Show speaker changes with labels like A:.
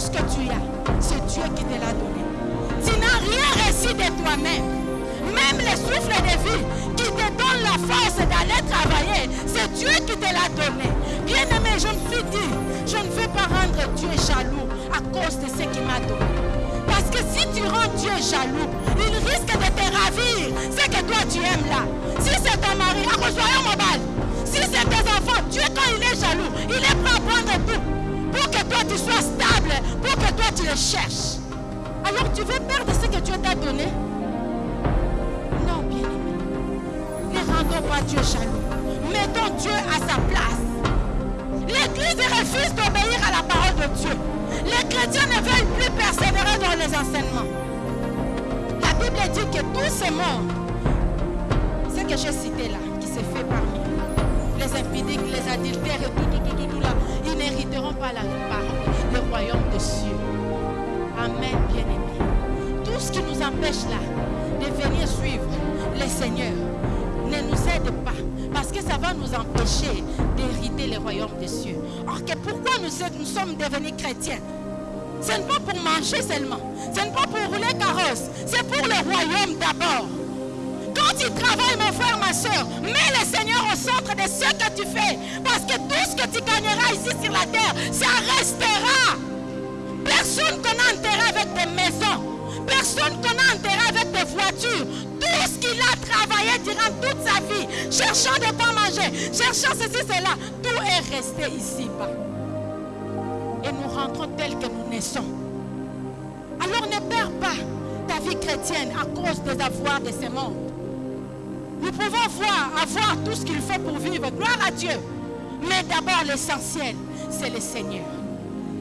A: ce que tu as, c'est Dieu qui te l'a donné. Tu n'as rien reçu de toi-même. Même le souffle de vie qui te donne la force d'aller travailler, c'est Dieu qui te l'a donné. Bien aimé, je me suis dit, je ne veux pas rendre Dieu jaloux à cause de ce qu'il m'a donné. Parce que si tu rends Dieu jaloux, il risque de te ravir ce que toi tu aimes là. Si c'est ton mari, à mon balle. Si c'est tes enfants, Dieu quand il est jaloux, il est prêt à prendre tout pour que toi tu sois stable, pour que toi tu le cherches. Alors tu veux perdre ce que Dieu t'a donné? Non, bien aimé. Ne rendons pas Dieu jaloux. Mettons Dieu à sa place. L'Église refuse d'obéir à la parole de Dieu. Les chrétiens ne veulent plus persévérer dans les enseignements. La Bible dit que tous ces morts, ce que j'ai cité là, qui s'est fait parmi les impidiques, les adultères et tout, tout, tout, tout, tout là, ils n'hériteront pas la le royaume des cieux. Amen, bien-aimés. Tout ce qui nous empêche là de venir suivre le Seigneur ne nous aide pas. Parce que ça va nous empêcher d'hériter le royaume des cieux. Or, que pourquoi nous, sommes devenus chrétiens? Ce n'est pas pour manger seulement. Ce n'est pas pour rouler carrosse. C'est pour le royaume d'abord. Quand tu travailles, mon frère, ma soeur, mets le Seigneur au centre de ce que tu fais. Parce que tout ce que tu gagneras ici sur la terre, ça restera. Personne qu'on a enterré avec des maisons. Personne qu'on a enterré avec des voitures. Tout ce qu'il a travaillé durant toute sa vie, cherchant de quoi manger, cherchant ceci, cela, tout est resté ici-bas. Et nous rentrons tels que nous naissons. Alors ne perds pas ta vie chrétienne à cause des avoirs de ce monde. Nous pouvons voir, avoir tout ce qu'il faut pour vivre. Gloire à Dieu. Mais d'abord, l'essentiel, c'est le Seigneur.